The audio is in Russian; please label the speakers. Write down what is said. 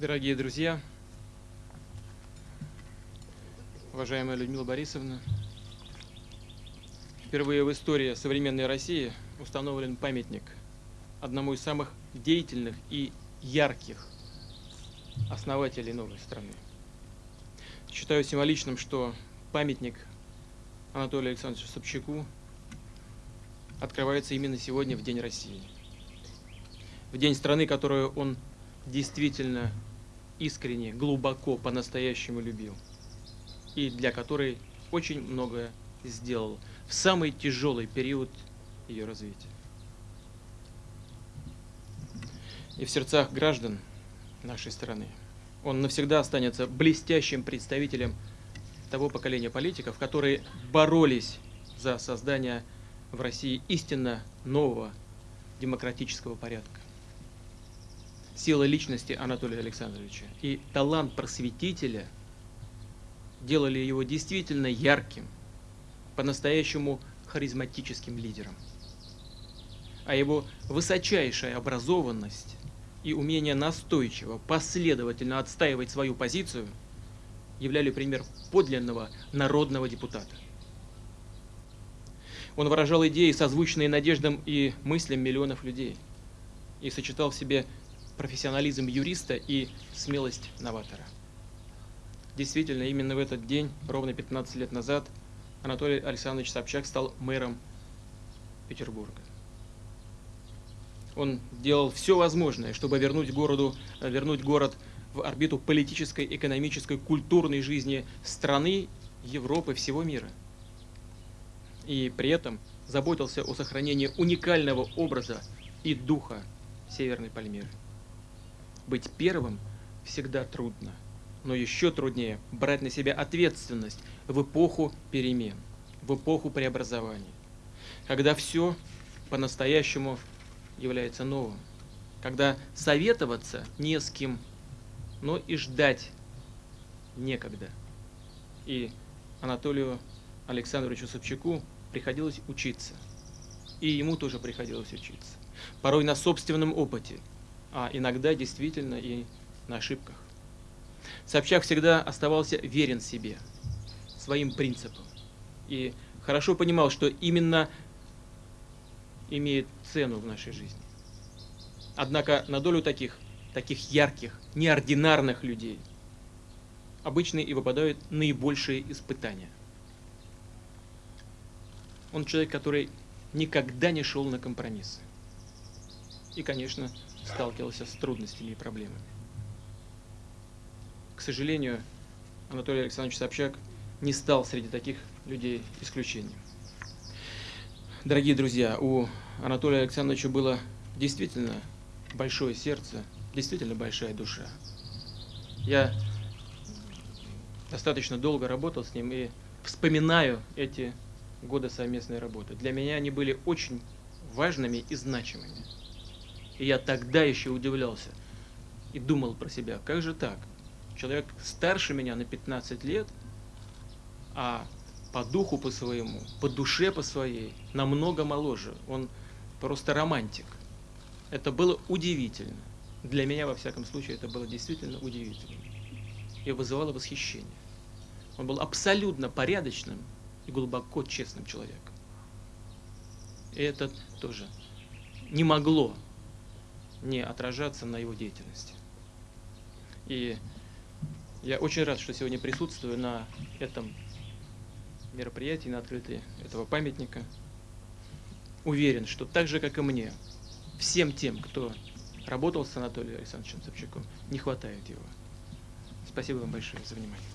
Speaker 1: Дорогие друзья, уважаемая Людмила Борисовна, впервые в истории современной России установлен памятник одному из самых деятельных и ярких основателей новой страны. Считаю символичным, что памятник Анатолию Александровичу Собчаку открывается именно сегодня, в День России. В день страны, которую он действительно искренне, глубоко, по-настоящему любил. И для которой очень многое сделал в самый тяжелый период ее развития. И в сердцах граждан нашей страны он навсегда останется блестящим представителем того поколения политиков, которые боролись за создание в России истинно нового демократического порядка сила личности Анатолия Александровича и талант просветителя делали его действительно ярким, по-настоящему харизматическим лидером. А его высочайшая образованность и умение настойчиво, последовательно отстаивать свою позицию являли пример подлинного народного депутата. Он выражал идеи, созвучные надеждам и мыслям миллионов людей, и сочетал в себе профессионализм юриста и смелость новатора. Действительно, именно в этот день, ровно 15 лет назад, Анатолий Александрович Собчак стал мэром Петербурга. Он делал все возможное, чтобы вернуть, городу, вернуть город в орбиту политической, экономической, культурной жизни страны, Европы, всего мира. И при этом заботился о сохранении уникального образа и духа Северной Пальмиры. Быть первым всегда трудно, но еще труднее брать на себя ответственность в эпоху перемен, в эпоху преобразований, когда все по-настоящему является новым, когда советоваться не с кем, но и ждать некогда. И Анатолию Александровичу Собчаку приходилось учиться. И ему тоже приходилось учиться. Порой на собственном опыте – а иногда действительно и на ошибках. Собчак всегда оставался верен себе, своим принципам, и хорошо понимал, что именно имеет цену в нашей жизни. Однако на долю таких, таких ярких, неординарных людей обычно и выпадают наибольшие испытания. Он человек, который никогда не шел на компромиссы. И, конечно, сталкивался с трудностями и проблемами. К сожалению, Анатолий Александрович Собчак не стал среди таких людей исключением. Дорогие друзья, у Анатолия Александровича было действительно большое сердце, действительно большая душа. Я достаточно долго работал с ним и вспоминаю эти годы совместной работы. Для меня они были очень важными и значимыми. И я тогда еще удивлялся и думал про себя, как же так? Человек старше меня на 15 лет, а по духу по своему, по душе по своей, намного моложе. Он просто романтик. Это было удивительно. Для меня, во всяком случае, это было действительно удивительно. И вызывало восхищение. Он был абсолютно порядочным и глубоко честным человеком. И это тоже не могло не отражаться на его деятельности. И я очень рад, что сегодня присутствую на этом мероприятии, на открытии этого памятника. Уверен, что так же, как и мне, всем тем, кто работал с Анатолием Александровичем Собчаком, не хватает его. Спасибо вам большое за внимание.